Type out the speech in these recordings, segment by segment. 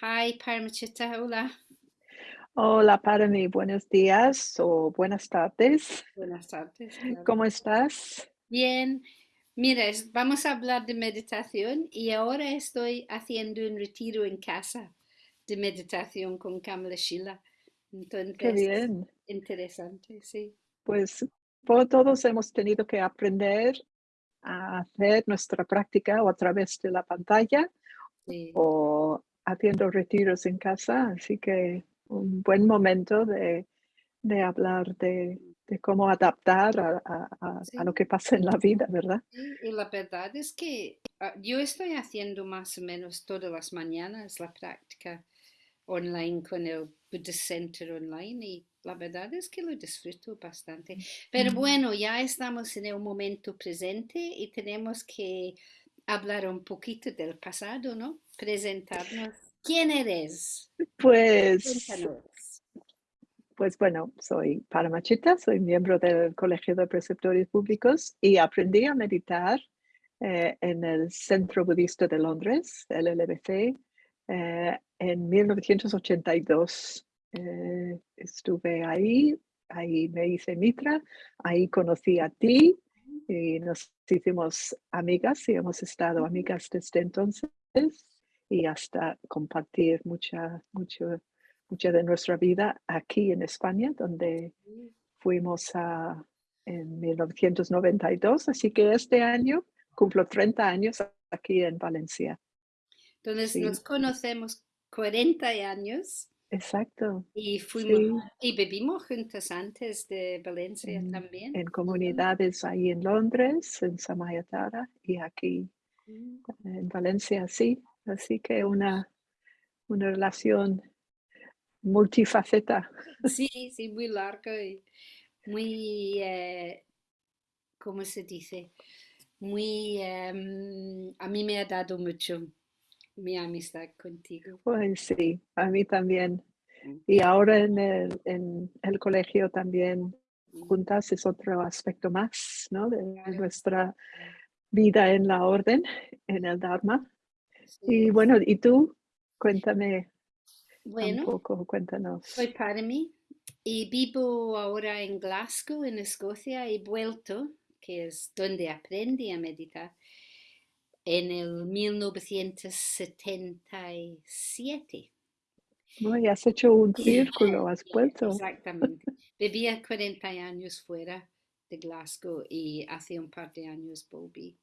Hi, Paramachita, hola. Hola, para mí, buenos días o buenas tardes. Buenas tardes, claro. ¿Cómo estás? Bien, mira, vamos a hablar de meditación y ahora estoy haciendo un retiro en casa de meditación con Kamala Shila. Qué Entonces, bien. interesante, sí. Pues todos hemos tenido que aprender a hacer nuestra práctica o a través de la pantalla Sí, o haciendo retiros en casa, así que un buen momento de, de hablar de, de cómo adaptar a, a- a- a lo sí, que pasa en la vida, ¿verdad? sí. Y la verdad es que ah, yo estoy haciendo más o menos todas las mañanas la práctica online con el Buddhist Center online y la verdad es que lo disfruto bastante. Pero bueno, ya estamos en el momento presente y tenemos que hablar un poquito del pasado, ¿no? Presentarnos. ¿Quién eres? Pues Cuéntanos. Pues bueno, soy Paramachita, soy miembro del Colegio de Preceptores Públicos y aprendí a meditar eh, en el Centro Budista de Londres, el LBC, eh, en 1982. Eh, estuve ahí, ahí me hice mitra, ahí conocí a ti y nos hicimos amigas y hemos estado amigas desde entonces y hasta compartir mucha, mucho mucha de nuestra vida aquí en España, donde fuimos a, en 1992, así que este año cumplo 30 años aquí en Valencia. Entonces nos conocemos 40 años exacto. y fuimos Sí, y vivimos juntos antes de Valencia en, también. en comunidades ahí en Londres, en Samayatara y aquí Mm. en Valencia, sí. Así que una, una relación multifaceta. Sí, sí, muy largo y muy, eh, ¿cómo se dice? Muy, em, a mí me ha dado mucho mi amistad contigo. Pues sí, a mí también. Y ahora en el, en el colegio también juntas es otro aspecto más, ¿no? De nuestra vida en la orden, en el Dharma. Y bueno, ¿y tú? Cuéntame un poco, soy cuéntanos. Parmi y vivo ahora en Glasgow, en Escocia. He vuelto, que es donde aprendí a meditar, en el 1977. Bueno, y has hecho un círculo, has vuelto. Exactamente. Vivía 40 años fuera de Glasgow y hace un par de años volví.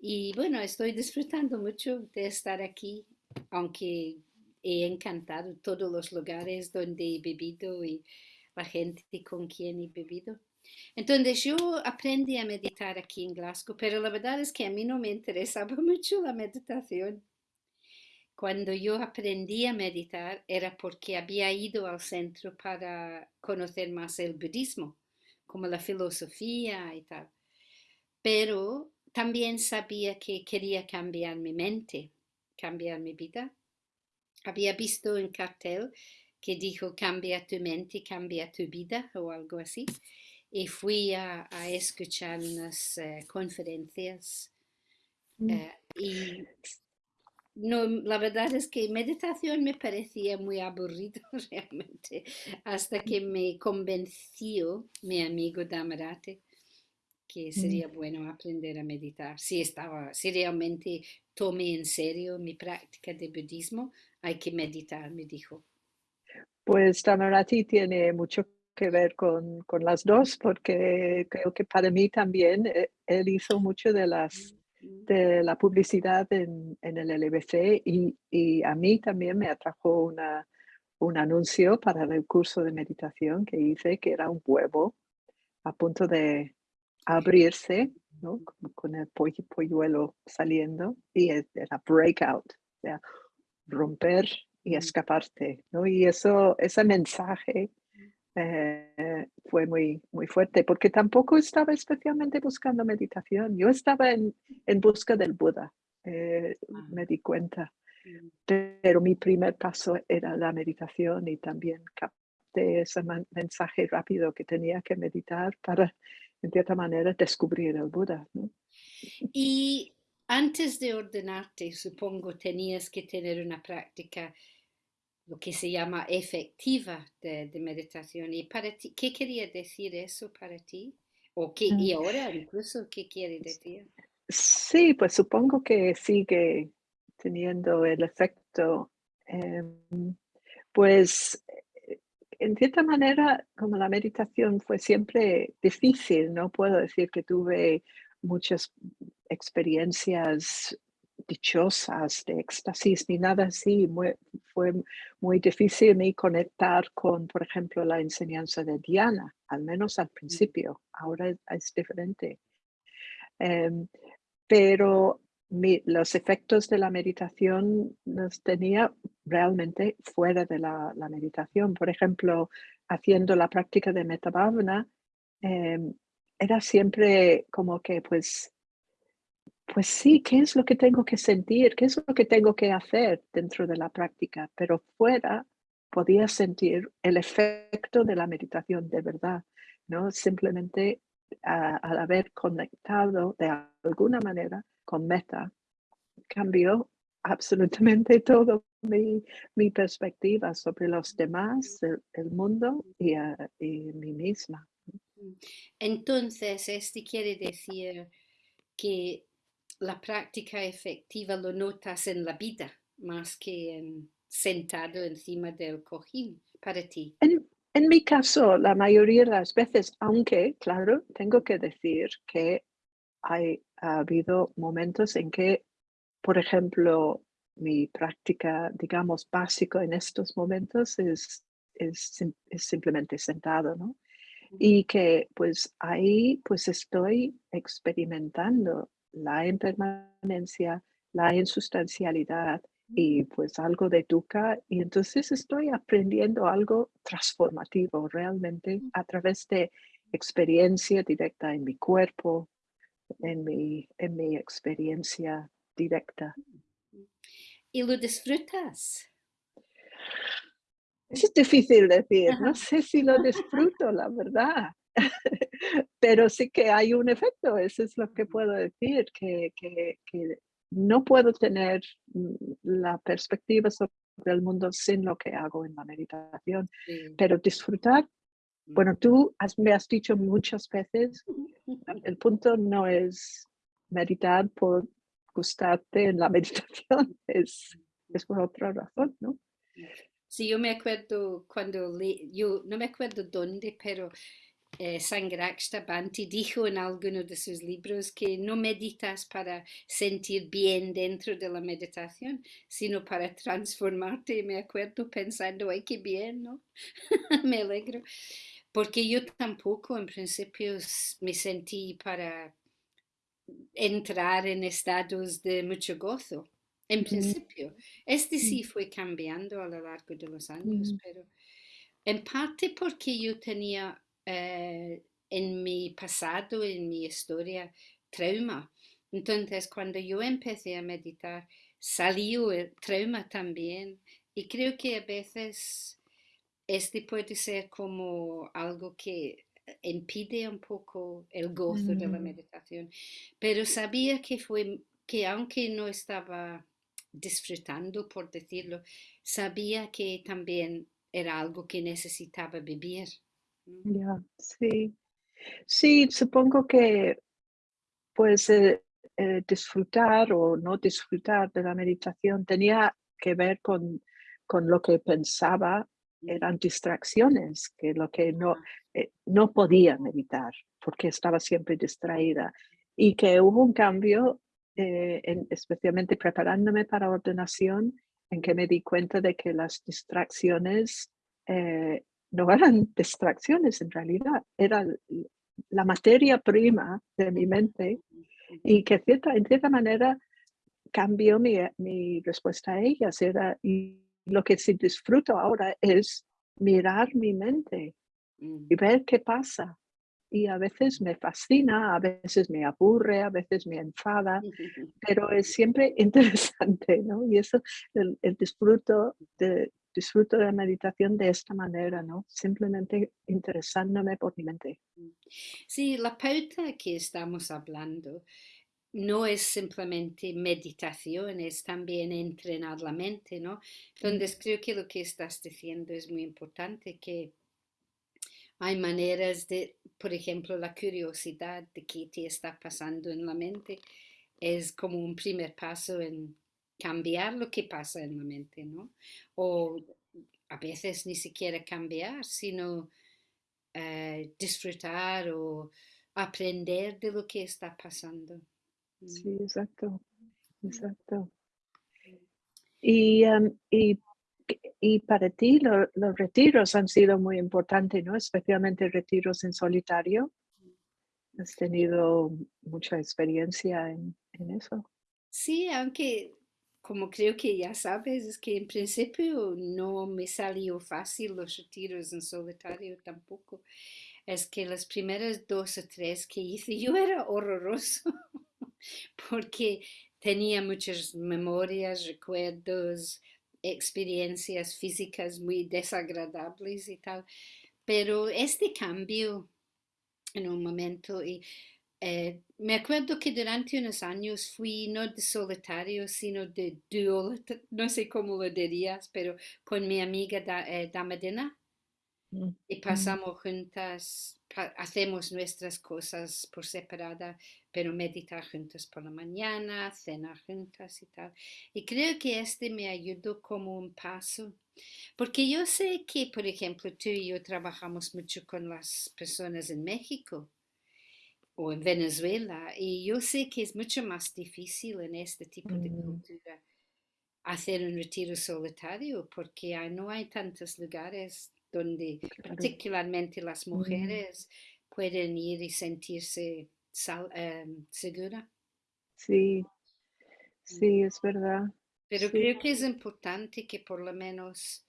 Y bueno, estoy disfrutando mucho de estar aquí, aunque he encantado todos los lugares donde he vivido y la gente con quien he vivido. Entonces yo aprendí a meditar aquí en Glasgow, pero la verdad es que a mí no me interesaba mucho la meditación. Cuando yo aprendí a meditar era porque había ido al centro para conocer más el budismo, como la filosofía y tal. Pero también sabía que quería cambiar mi mente, cambiar mi vida. Había visto un cartel que dijo cambia tu mente, cambia tu vida o algo así. Y fui a, a escuchar unas eh, conferencias Mm. eh, y no, la verdad es que meditación me parecía muy aburrido realmente, hasta que me convenció mi amigo Damarate que Mm. sería bueno aprender a meditar. Si estaba, si realmente tomé en serio mi práctica de budismo, hay que meditar, me dijo. Pues Tamarati tiene mucho que ver con, con las dos, porque creo que para mí también eh, él hizo mucho de las de la publicidad en, en el LBC y, y a mí también me atrajo una, un anuncio para el curso de meditación que hice, que era un huevo a punto de abrirse, ¿no? Como con el pollo- polluelo saliendo y e- era breakout, o sea, romper y escaparte, ¿no? Y eso, ese mensaje eh, fue muy, muy fuerte, porque tampoco estaba especialmente buscando meditación. Yo estaba en, en busca del Buda, eh, ah, me di cuenta, pero mi primer paso era la meditación y también capté ese mensaje rápido que tenía que meditar para, en cierta manera, descubrir el Buda. ¿no? Y antes de ordenarte, supongo, tenías que tener una práctica, lo que se llama efectiva de, meditación. ¿Y para ti, qué quería decir eso para ti? ¿O qué, y mm. ahora incluso, qué quiere decir? Sí, pues supongo que sigue teniendo el efecto. Em, pues en cierta manera, como la meditación fue siempre difícil, no puedo decir que tuve muchas experiencias dichosas de éxtasis ni nada así. fue muy difícil me conectar con, por ejemplo, la enseñanza de Diana, al menos al principio. Ahora es, diferente. Em, pero los efectos de la meditación los tenía realmente fuera de la, meditación. Por ejemplo, haciendo la práctica de metabhavana, em, era siempre como que, pues, pues sí, ¿qué es lo que tengo que sentir? ¿Qué es lo que tengo que hacer dentro de la práctica? Pero fuera podía sentir el efecto de la meditación de verdad, ¿no? Simplemente al haber conectado de alguna manera con meta, cambió absolutamente todo mi, perspectiva sobre los demás, el, mundo y, a, y mí misma. Entonces, este quiere decir que la práctica efectiva lo notas en la vida más que sentado encima del cojín para ti. En, en, mi caso, la mayoría de las veces, aunque, claro, tengo que decir que hay, ha habido momentos en que, por ejemplo, mi práctica, digamos, básico en estos momentos es, es, es simplemente sentado, ¿no? y que pues ahí pues estoy experimentando la impermanencia, la insustancialidad y pues algo de dukkha y entonces estoy aprendiendo algo transformativo realmente a través de experiencia directa en mi cuerpo, en mi, en mi experiencia directa. ¿Y lo disfrutas? Es difícil decir, no sé si lo disfruto, la verdad, pero sí que hay un efecto, eso es lo que puedo decir, que, que, que no puedo tener mm, la perspectiva sobre el mundo sin lo que hago en la meditación, pero disfrutar, bueno, tú me has dicho muchas veces, el punto no es meditar por gustarte en la meditación, es, es por otra razón, ¿no? Sí, yo me acuerdo cuando, le, yo no me acuerdo dónde, pero eh, Bhanti dijo en alguno de sus libros que no meditas para sentir bien dentro de la meditación, sino para transformarte. Me acuerdo pensando, ay, qué bien, ¿no? me alegro. Porque yo tampoco en principio me sentí para entrar en estados de mucho gozo en principio. Este sí fue cambiando a lo largo de los años, pero en parte porque yo tenía eh, en mi pasado, en mi historia, trauma. Entonces, cuando yo empecé a meditar, salió el trauma también. Y creo que a veces este puede ser como algo que impide un poco el gozo de la mm. meditación. Pero sabía que fue que aunque no estaba disfrutando, por decirlo, sabía que también era algo que necesitaba vivir. Ya, sí. Sí, supongo que pues eh, eh, disfrutar o no disfrutar de la meditación. Tenía que ver con, con lo que pensaba eran distracciones, que lo que no, eh, no podía meditar porque estaba siempre distraída. Y que hubo un cambio eh, especialmente preparándome para ordenación, en que me di cuenta de que las distracciones eh, no eran distracciones en realidad, era la materia prima de mi mente y que cierta, en cierta manera cambió mi, mi respuesta a ellas. Era, y lo que sí disfruto ahora es mirar mi mente y ver qué pasa y a veces me fascina, a veces me aburre, a veces me enfada, pero es siempre interesante, ¿no? Y eso, el, disfruto, de, disfruto de la meditación de esta manera, ¿no? Simplemente interesándome por mi mente. Sí, la pauta que estamos hablando no es simplemente meditación, es también entrenar la mente, ¿no? Entonces creo que lo que estás diciendo es muy importante, que hay maneras de, por ejemplo, la curiosidad de qué te está pasando en la mente es como un primer paso en cambiar lo que pasa en la mente, ¿no? O a veces ni siquiera cambiar, sino eh, disfrutar o aprender de lo que está pasando. Sí, exacto, exacto. Y, em, y, y, para ti los retiros han sido muy importantes, ¿no? Especialmente retiros en solitario. Has tenido mucha experiencia en, en eso. Sí, aunque como creo que ya sabes, es que en principio no me salió fácil los retiros en solitario tampoco. Es que las primeras dos o tres que hice yo era horroroso porque tenía muchas memorias, recuerdos, experiencias físicas muy desagradables y tal. Pero este cambio en un momento y eh, me acuerdo que durante unos años fui no de solitario, sino de duo, no sé cómo lo dirías, pero con mi amiga da, eh, Damadina. Mm, y mm. pasamos juntas, hacemos nuestras cosas por separada, pero meditar juntas por la mañana, cenar juntas y tal. Y creo que este me ayudó como un paso, porque yo sé que, por ejemplo, tú y yo trabajamos mucho con las personas en México o en Venezuela. Y yo sé que es mucho más difícil en este tipo de mm. cultura hacer un retiro solitario porque no hay tantos lugares donde particularmente las mm. mujeres pueden ir y sentirse em, segura. Sí, mm. sí, es verdad. Pero creo que es importante que por lo menos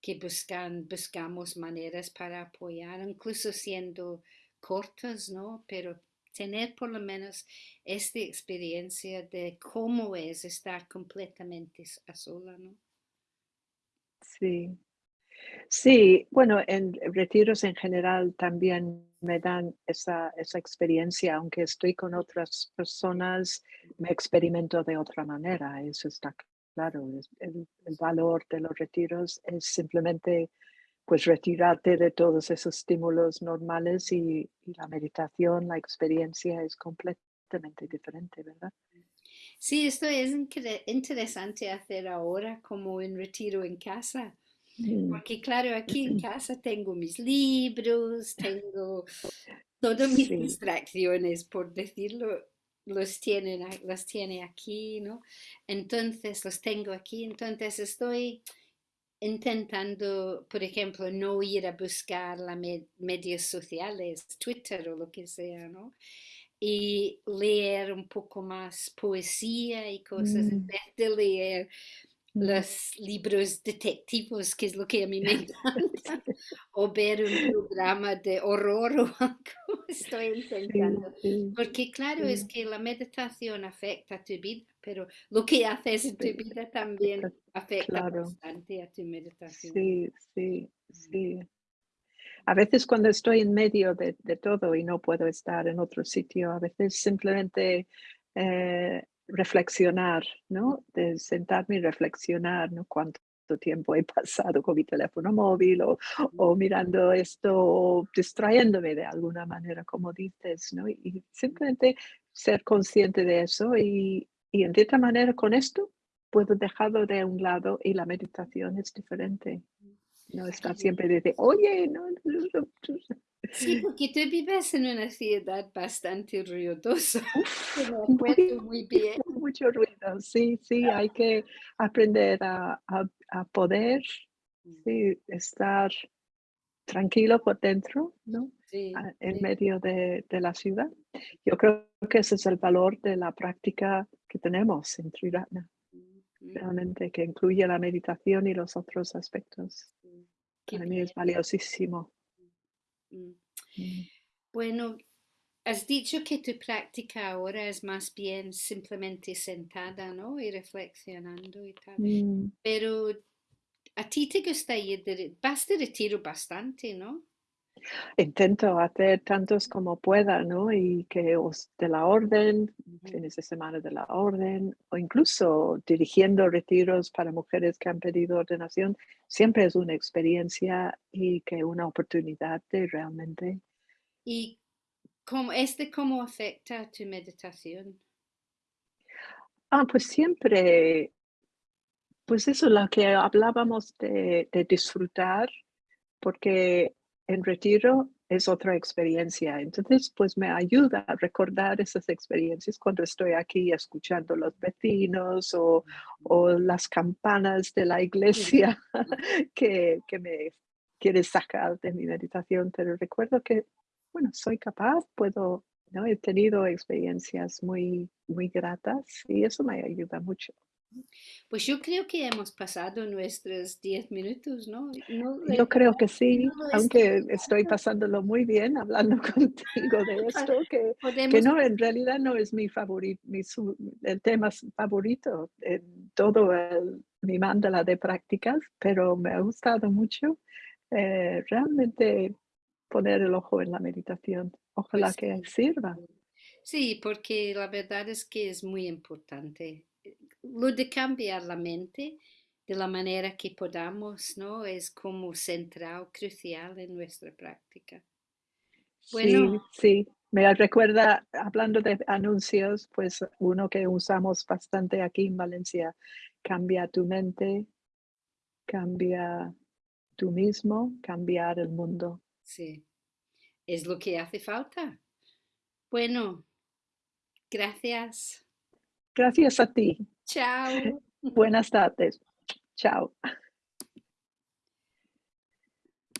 que buscan, buscamos maneras para apoyar, incluso siendo cortas, ¿no? Pero tener por lo menos esta experiencia de cómo es estar completamente a sola, ¿no? Sí. Sí, bueno, en retiros en general también me dan esa, esa experiencia, aunque estoy con otras personas, me experimento de otra manera, eso está claro. El, el valor de los retiros es simplemente pues retirarte de todos esos estímulos normales y, la meditación, la experiencia es completamente diferente, ¿verdad? Sí, esto es interesante hacer ahora como un retiro en casa. Mm. Porque claro, aquí en casa tengo mis libros, tengo todas mis distracciones, por decirlo, los tienen, las tiene aquí, ¿no? Entonces los tengo aquí, entonces estoy intentando, por ejemplo, no ir a buscar las medios sociales, Twitter o lo que sea, ¿no? Y leer un poco más poesía y cosas, en mm. vez de leer mm. los libros detectivos, que es lo que a mí me encanta, o ver un programa de horror o algo, estoy intentando. Porque claro, es que la meditación afecta a tu vida pero lo que haces en tu vida también afecta bastante a tu meditación. Sí, sí, sí. A veces cuando estoy en medio de, todo y no puedo estar en otro sitio, a veces simplemente eh, reflexionar, ¿no? De sentarme y reflexionar, ¿no? Cuánto tiempo he pasado con mi teléfono móvil o, o, mirando esto o distrayéndome de alguna manera, como dices, ¿no? Y simplemente ser consciente de eso y, y en cierta manera con esto puedo dejarlo de un lado y la meditación es diferente. No está siempre desde, oye, no, Sí, porque tú vives en una ciudad bastante ruidosa. muy, bien. Mucho ruido, sí, sí, hay que aprender a, a, poder mm. estar tranquilo por dentro, ¿no? En medio de, de, la ciudad. Yo creo que ese es el valor de la práctica que tenemos en Triratna, realmente que incluye la meditación y los otros aspectos. Para mí es valiosísimo. Mm. Bueno, has dicho que tu práctica ahora es más bien simplemente sentada, ¿no? Y reflexionando y tal. Mm. Pero a ti te gusta ir, de, vas de retiro bastante, ¿no? Intento hacer tantos como pueda, ¿no? Y que os de la orden, fines de semana de la orden, o incluso dirigiendo retiros para mujeres que han pedido ordenación, siempre es una experiencia y que una oportunidad de realmente. ¿Y cómo, este cómo afecta tu meditación? Ah, pues siempre, pues eso, lo que hablábamos de, de disfrutar, porque en retiro es otra experiencia. Entonces, pues me ayuda a recordar esas experiencias cuando estoy aquí escuchando los vecinos o, las campanas de la iglesia que, que me quiere sacar de mi meditación. Pero recuerdo que, bueno, soy capaz, puedo, ¿no? He tenido experiencias muy, muy gratas y eso me ayuda mucho. Pues yo creo que hemos pasado nuestros 10 minutos, ¿no? yo creo que sí, aunque estoy pasándolo muy bien hablando contigo de esto, que, que no, en realidad no es mi favorito, mi, el tema favorito en todo el, mi mandala de prácticas, pero me ha gustado mucho eh, realmente poner el ojo en la meditación. Ojalá Pues que sí. sirva. Sí, porque la verdad es que es muy importante. Lo de cambiar la mente de la manera que podamos, ¿no? Es como central, crucial en nuestra práctica. Bueno, Sí, sí. Me recuerda, hablando de anuncios, pues uno que usamos bastante aquí en Valencia, cambia tu mente, cambia tú mismo, cambiar el mundo. sí, es lo que hace falta. Bueno, gracias. Gracias a ti. Chao. Buenas tardes. Chao.